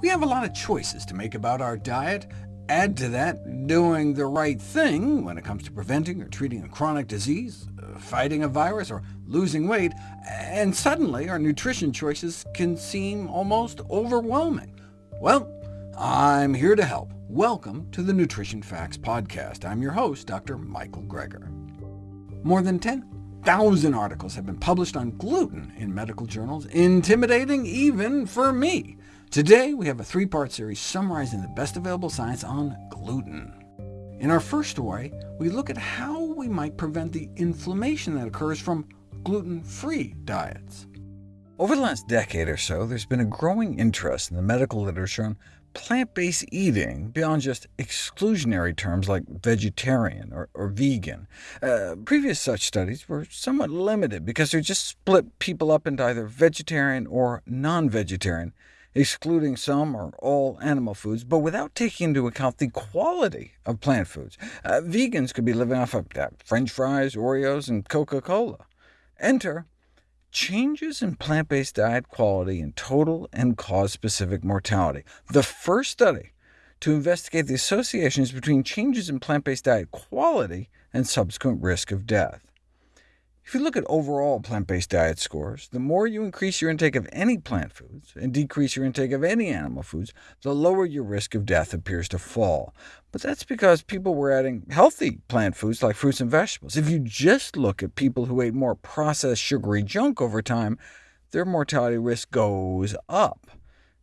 We have a lot of choices to make about our diet. Add to that doing the right thing when it comes to preventing or treating a chronic disease, uh, fighting a virus, or losing weight, and suddenly our nutrition choices can seem almost overwhelming. Well, I'm here to help. Welcome to the Nutrition Facts Podcast. I'm your host, Dr. Michael Greger. More than 10,000 articles have been published on gluten in medical journals, intimidating even for me. Today, we have a three-part series summarizing the best available science on gluten. In our first story, we look at how we might prevent the inflammation that occurs from gluten-free diets. Over the last decade or so, there's been a growing interest in the medical literature on plant-based eating beyond just exclusionary terms like vegetarian or, or vegan. Uh, previous such studies were somewhat limited because they just split people up into either vegetarian or non-vegetarian, excluding some or all animal foods, but without taking into account the quality of plant foods. Uh, vegans could be living off of uh, french fries, Oreos, and Coca-Cola. Enter changes in plant-based diet quality in total and cause-specific mortality. The first study to investigate the associations between changes in plant-based diet quality and subsequent risk of death. If you look at overall plant-based diet scores, the more you increase your intake of any plant foods and decrease your intake of any animal foods, the lower your risk of death appears to fall. But that's because people were adding healthy plant foods like fruits and vegetables. If you just look at people who ate more processed sugary junk over time, their mortality risk goes up.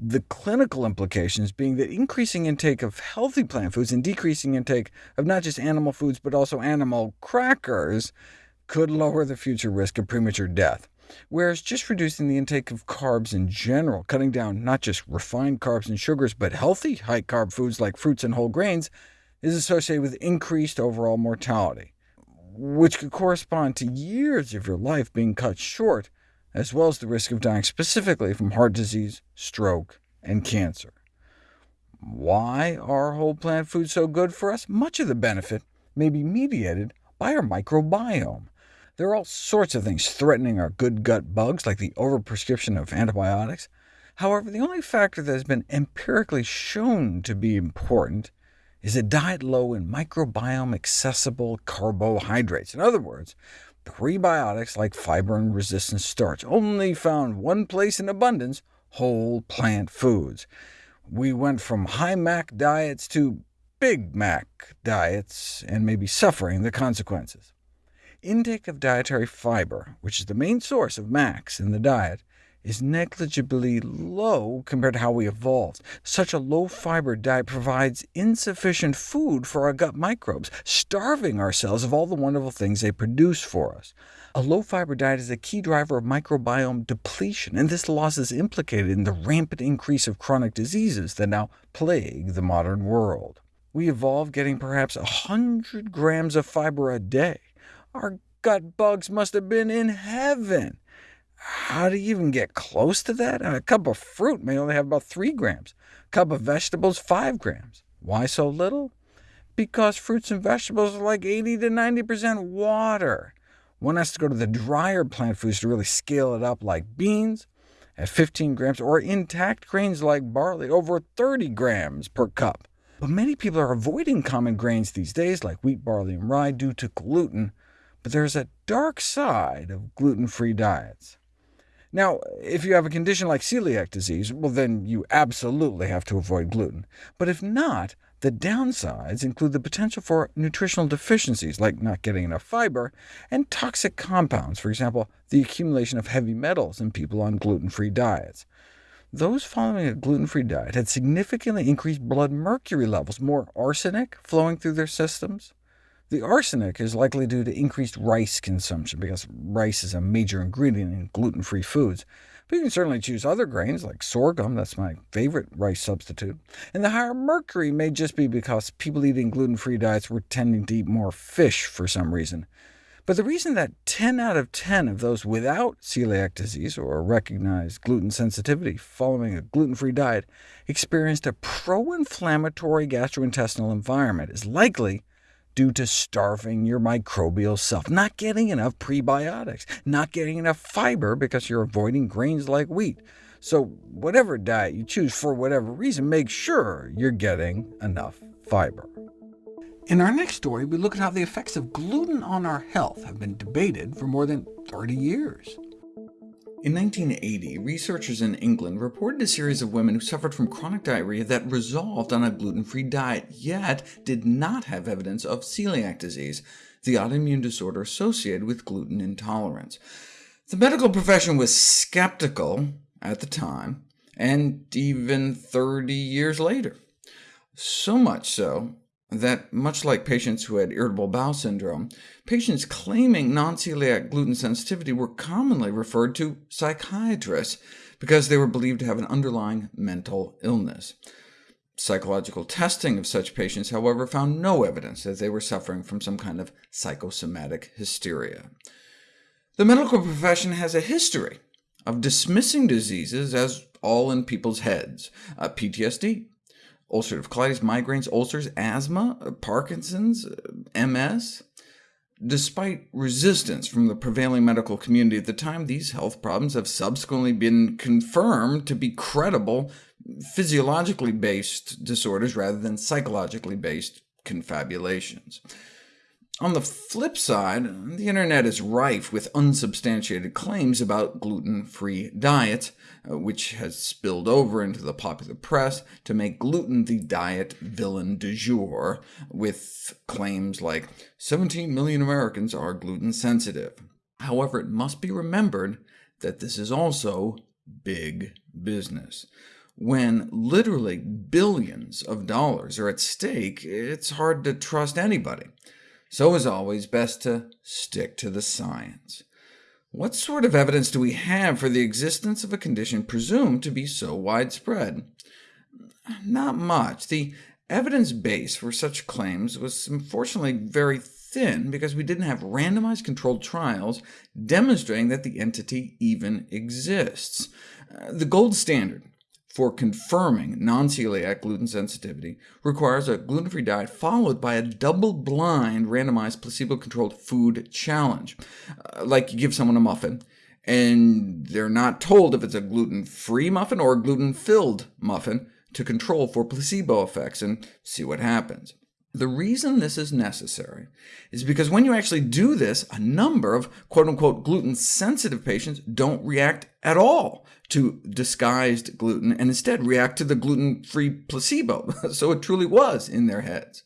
The clinical implications being that increasing intake of healthy plant foods and decreasing intake of not just animal foods but also animal crackers could lower the future risk of premature death, whereas just reducing the intake of carbs in general, cutting down not just refined carbs and sugars, but healthy high-carb foods like fruits and whole grains, is associated with increased overall mortality, which could correspond to years of your life being cut short, as well as the risk of dying specifically from heart disease, stroke, and cancer. Why are whole plant foods so good for us? Much of the benefit may be mediated by our microbiome. There are all sorts of things threatening our good gut bugs, like the overprescription of antibiotics. However, the only factor that has been empirically shown to be important is a diet low in microbiome-accessible carbohydrates. In other words, prebiotics like fiber and resistant starch, only found one place in abundance, whole plant foods. We went from high MAC diets to Big Mac diets, and may be suffering the consequences. Intake of dietary fiber, which is the main source of MACs in the diet, is negligibly low compared to how we evolved. Such a low-fiber diet provides insufficient food for our gut microbes, starving ourselves of all the wonderful things they produce for us. A low-fiber diet is a key driver of microbiome depletion, and this loss is implicated in the rampant increase of chronic diseases that now plague the modern world. We evolved getting perhaps 100 grams of fiber a day. Our gut bugs must have been in heaven. How do you even get close to that? A cup of fruit may only have about 3 grams, a cup of vegetables 5 grams. Why so little? Because fruits and vegetables are like 80 to 90% water. One has to go to the drier plant foods to really scale it up, like beans at 15 grams, or intact grains like barley, over 30 grams per cup. But many people are avoiding common grains these days, like wheat, barley, and rye, due to gluten, but there's a dark side of gluten-free diets. Now, if you have a condition like celiac disease, well, then you absolutely have to avoid gluten. But if not, the downsides include the potential for nutritional deficiencies, like not getting enough fiber, and toxic compounds, for example, the accumulation of heavy metals in people on gluten-free diets. Those following a gluten-free diet had significantly increased blood mercury levels, more arsenic flowing through their systems. The arsenic is likely due to increased rice consumption, because rice is a major ingredient in gluten-free foods. But you can certainly choose other grains, like sorghum, that's my favorite rice substitute. And the higher mercury may just be because people eating gluten-free diets were tending to eat more fish for some reason. But the reason that 10 out of 10 of those without celiac disease or recognized gluten sensitivity following a gluten-free diet experienced a pro-inflammatory gastrointestinal environment is likely due to starving your microbial self, not getting enough prebiotics, not getting enough fiber because you're avoiding grains like wheat, So whatever diet you choose for whatever reason, make sure you're getting enough fiber. In our next story, we look at how the effects of gluten on our health have been debated for more than 30 years. In 1980, researchers in England reported a series of women who suffered from chronic diarrhea that resolved on a gluten-free diet, yet did not have evidence of celiac disease, the autoimmune disorder associated with gluten intolerance. The medical profession was skeptical at the time, and even 30 years later. So much so that, much like patients who had irritable bowel syndrome, patients claiming non-celiac gluten sensitivity were commonly referred to psychiatrists because they were believed to have an underlying mental illness. Psychological testing of such patients, however, found no evidence that they were suffering from some kind of psychosomatic hysteria. The medical profession has a history of dismissing diseases as all in people's heads. Uh, PTSD, ulcerative colitis, migraines, ulcers, asthma, uh, Parkinson's, uh, MS. Despite resistance from the prevailing medical community at the time, these health problems have subsequently been confirmed to be credible, physiologically based disorders rather than psychologically based confabulations. On the flip side, the internet is rife with unsubstantiated claims about gluten-free diets, uh, which has spilled over into the popular press to make gluten the diet villain du jour, with claims like 17 million Americans are gluten-sensitive. However, it must be remembered that this is also big business. When literally billions of dollars are at stake, it's hard to trust anybody. So as always, best to stick to the science. What sort of evidence do we have for the existence of a condition presumed to be so widespread? Not much. The evidence base for such claims was unfortunately very thin, because we didn't have randomized controlled trials demonstrating that the entity even exists. Uh, the gold standard for confirming non-celiac gluten sensitivity requires a gluten-free diet followed by a double-blind, randomized, placebo-controlled food challenge. Uh, like you give someone a muffin, and they're not told if it's a gluten-free muffin or a gluten-filled muffin to control for placebo effects and see what happens. The reason this is necessary is because when you actually do this, a number of quote-unquote gluten-sensitive patients don't react at all to disguised gluten, and instead react to the gluten-free placebo, so it truly was in their heads.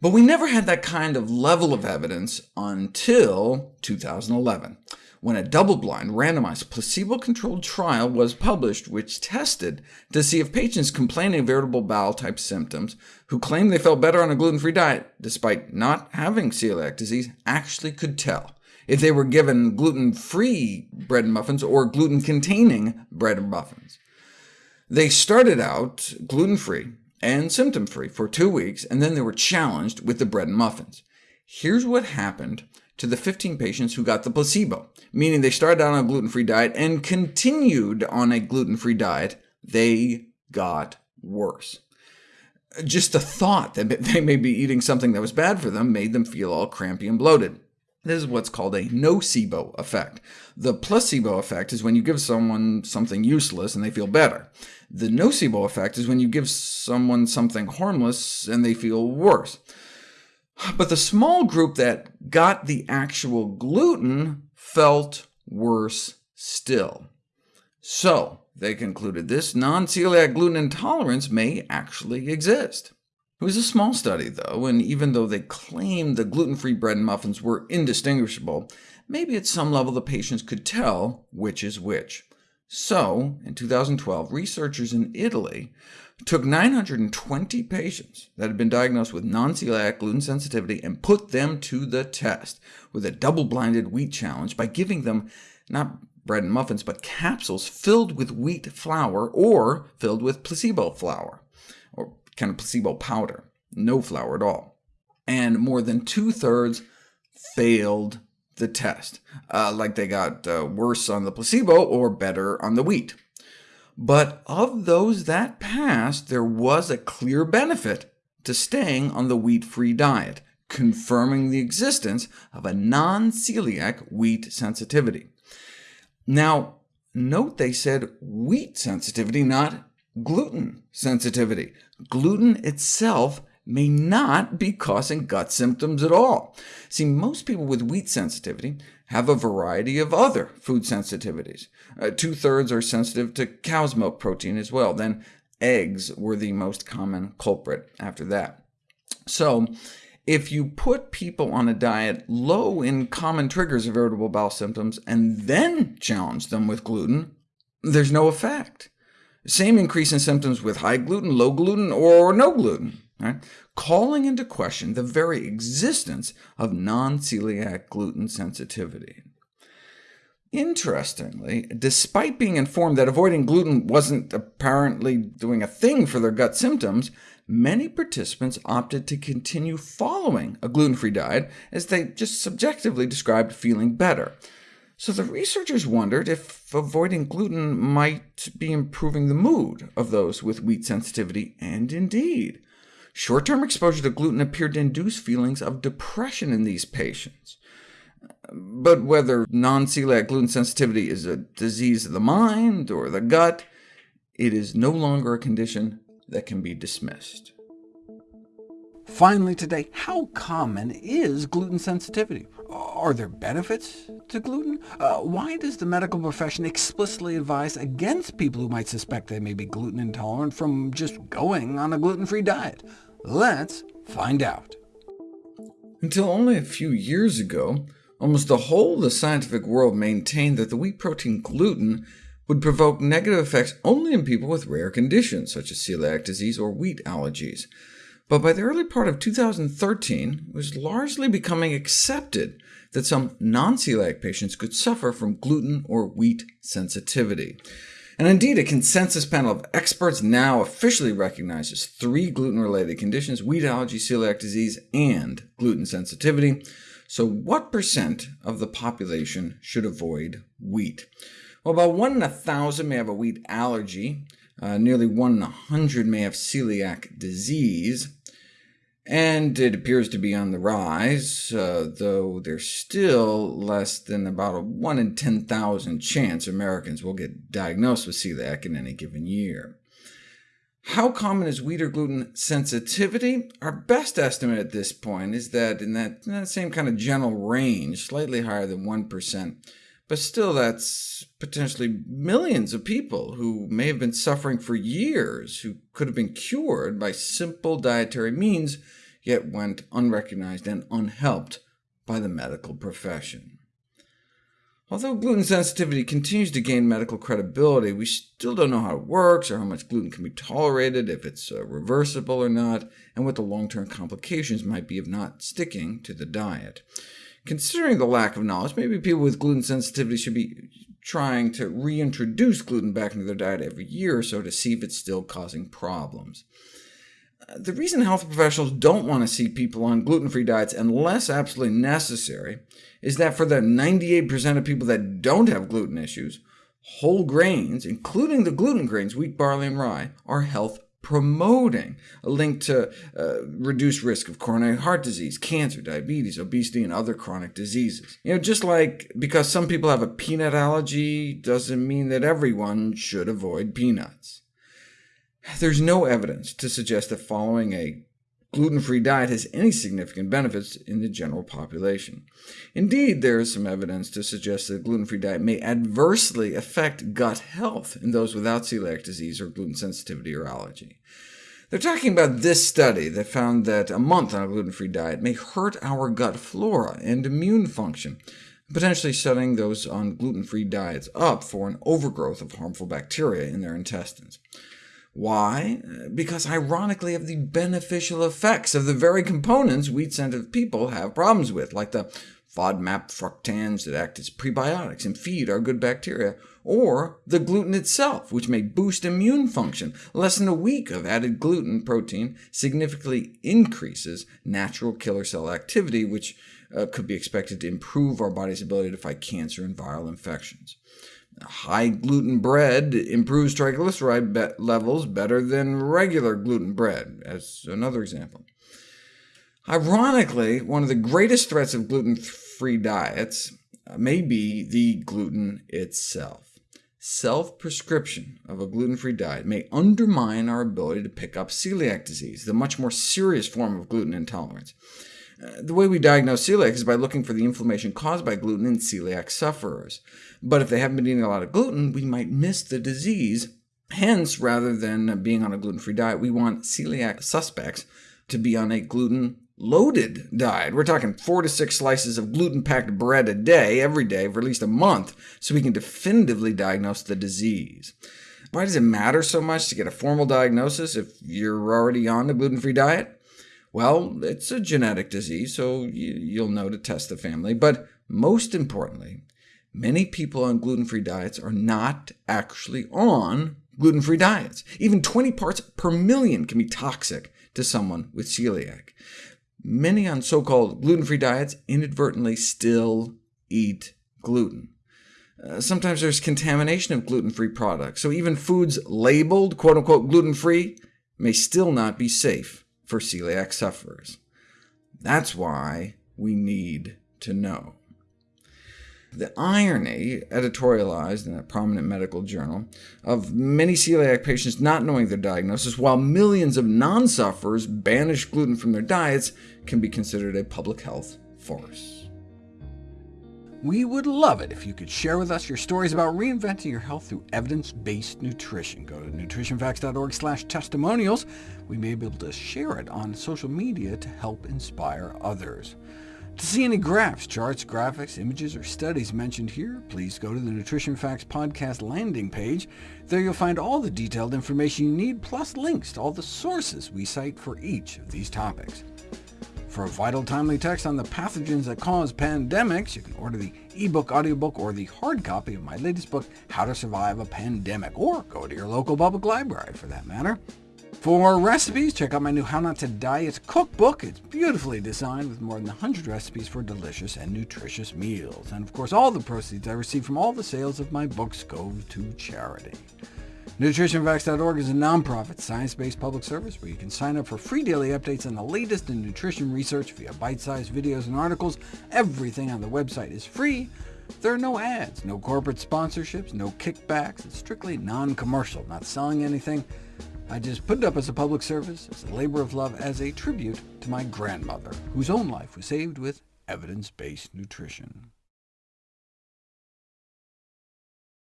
But we never had that kind of level of evidence until 2011 when a double-blind, randomized, placebo-controlled trial was published which tested to see if patients complaining of irritable bowel-type symptoms who claimed they felt better on a gluten-free diet, despite not having celiac disease, actually could tell if they were given gluten-free bread and muffins or gluten-containing bread and muffins. They started out gluten-free and symptom-free for two weeks, and then they were challenged with the bread and muffins. Here's what happened to the 15 patients who got the placebo, meaning they started out on a gluten-free diet and continued on a gluten-free diet. They got worse. Just the thought that they may be eating something that was bad for them made them feel all crampy and bloated. This is what's called a nocebo effect. The placebo effect is when you give someone something useless and they feel better. The nocebo effect is when you give someone something harmless and they feel worse. But the small group that got the actual gluten felt worse still. So they concluded this non-celiac gluten intolerance may actually exist. It was a small study, though, and even though they claimed the gluten-free bread and muffins were indistinguishable, maybe at some level the patients could tell which is which. So, in 2012, researchers in Italy took 920 patients that had been diagnosed with non-celiac gluten sensitivity and put them to the test with a double-blinded wheat challenge by giving them not bread and muffins, but capsules filled with wheat flour or filled with placebo flour or kind of placebo powder, no flour at all. And more than two-thirds failed the test, uh, like they got uh, worse on the placebo or better on the wheat. But of those that passed, there was a clear benefit to staying on the wheat-free diet, confirming the existence of a non-celiac wheat sensitivity. Now, Note they said wheat sensitivity, not gluten sensitivity. Gluten itself may not be causing gut symptoms at all. See, most people with wheat sensitivity have a variety of other food sensitivities. Uh, Two-thirds are sensitive to cow's milk protein as well. Then eggs were the most common culprit after that. So if you put people on a diet low in common triggers of irritable bowel symptoms, and then challenge them with gluten, there's no effect. Same increase in symptoms with high gluten, low gluten, or no gluten, right? calling into question the very existence of non-celiac gluten sensitivity. Interestingly, despite being informed that avoiding gluten wasn't apparently doing a thing for their gut symptoms, many participants opted to continue following a gluten-free diet, as they just subjectively described feeling better. So the researchers wondered if avoiding gluten might be improving the mood of those with wheat sensitivity, and indeed. Short-term exposure to gluten appeared to induce feelings of depression in these patients. But whether non-celiac gluten sensitivity is a disease of the mind or the gut, it is no longer a condition that can be dismissed. Finally today, how common is gluten sensitivity? Are there benefits to gluten? Uh, why does the medical profession explicitly advise against people who might suspect they may be gluten intolerant from just going on a gluten-free diet? Let's find out. Until only a few years ago, almost the whole of the scientific world maintained that the wheat protein gluten would provoke negative effects only in people with rare conditions, such as celiac disease or wheat allergies. But by the early part of 2013, it was largely becoming accepted that some non-celiac patients could suffer from gluten or wheat sensitivity. And indeed, a consensus panel of experts now officially recognizes three gluten-related conditions— wheat allergy, celiac disease, and gluten sensitivity. So what percent of the population should avoid wheat? Well, about 1 in a 1,000 may have a wheat allergy, uh, nearly 1 in a 100 may have celiac disease, and it appears to be on the rise, uh, though there's still less than about a 1 in 10,000 chance Americans will get diagnosed with celiac in any given year. How common is wheat or gluten sensitivity? Our best estimate at this point is that in that, in that same kind of general range, slightly higher than 1%. But still, that's potentially millions of people who may have been suffering for years, who could have been cured by simple dietary means, yet went unrecognized and unhelped by the medical profession. Although gluten sensitivity continues to gain medical credibility, we still don't know how it works, or how much gluten can be tolerated, if it's uh, reversible or not, and what the long-term complications might be of not sticking to the diet. Considering the lack of knowledge, maybe people with gluten sensitivity should be trying to reintroduce gluten back into their diet every year or so to see if it's still causing problems. Uh, the reason health professionals don't want to see people on gluten-free diets unless absolutely necessary is that for the 98% of people that don't have gluten issues, whole grains, including the gluten grains, wheat, barley, and rye, are health promoting a link to uh, reduced risk of coronary heart disease, cancer, diabetes, obesity, and other chronic diseases. You know, just like because some people have a peanut allergy doesn't mean that everyone should avoid peanuts. There's no evidence to suggest that following a gluten-free diet has any significant benefits in the general population. Indeed, there is some evidence to suggest that a gluten-free diet may adversely affect gut health in those without celiac disease or gluten sensitivity or allergy. They're talking about this study that found that a month on a gluten-free diet may hurt our gut flora and immune function, potentially setting those on gluten-free diets up for an overgrowth of harmful bacteria in their intestines. Why? Because ironically of the beneficial effects of the very components wheat-sensitive people have problems with, like the FODMAP fructans that act as prebiotics and feed our good bacteria, or the gluten itself, which may boost immune function. Less than a week of added gluten protein significantly increases natural killer cell activity, which uh, could be expected to improve our body's ability to fight cancer and viral infections. High gluten bread improves triglyceride be levels better than regular gluten bread, as another example. Ironically, one of the greatest threats of gluten-free diets uh, may be the gluten itself. self-prescription of a gluten-free diet may undermine our ability to pick up celiac disease, the much more serious form of gluten intolerance. The way we diagnose celiac is by looking for the inflammation caused by gluten in celiac sufferers. But if they haven't been eating a lot of gluten, we might miss the disease. Hence, rather than being on a gluten-free diet, we want celiac suspects to be on a gluten loaded diet. We're talking four to six slices of gluten-packed bread a day, every day, for at least a month, so we can definitively diagnose the disease. Why does it matter so much to get a formal diagnosis if you're already on a gluten-free diet? Well, it's a genetic disease, so you'll know to test the family. But most importantly, many people on gluten-free diets are not actually on gluten-free diets. Even 20 parts per million can be toxic to someone with celiac many on so-called gluten-free diets inadvertently still eat gluten. Uh, sometimes there's contamination of gluten-free products, so even foods labeled quote-unquote gluten-free may still not be safe for celiac sufferers. That's why we need to know. The irony, editorialized in a prominent medical journal, of many celiac patients not knowing their diagnosis, while millions of non-sufferers banish gluten from their diets, can be considered a public health farce. We would love it if you could share with us your stories about reinventing your health through evidence-based nutrition. Go to nutritionfacts.org slash testimonials. We may be able to share it on social media to help inspire others. To see any graphs, charts, graphics, images, or studies mentioned here, please go to the Nutrition Facts podcast landing page. There you'll find all the detailed information you need, plus links to all the sources we cite for each of these topics. For a vital, timely text on the pathogens that cause pandemics, you can order the ebook, audiobook, or the hard copy of my latest book, How to Survive a Pandemic, or go to your local public library, for that matter. For recipes, check out my new How Not to Diet cookbook. It's beautifully designed with more than 100 recipes for delicious and nutritious meals. And of course, all the proceeds I receive from all the sales of my books go to charity. NutritionFacts.org is a nonprofit, science-based public service where you can sign up for free daily updates on the latest in nutrition research via bite-sized videos and articles. Everything on the website is free. There are no ads, no corporate sponsorships, no kickbacks. It's strictly non-commercial, not selling anything. I just put it up as a public service, as a labor of love, as a tribute to my grandmother, whose own life was saved with evidence-based nutrition.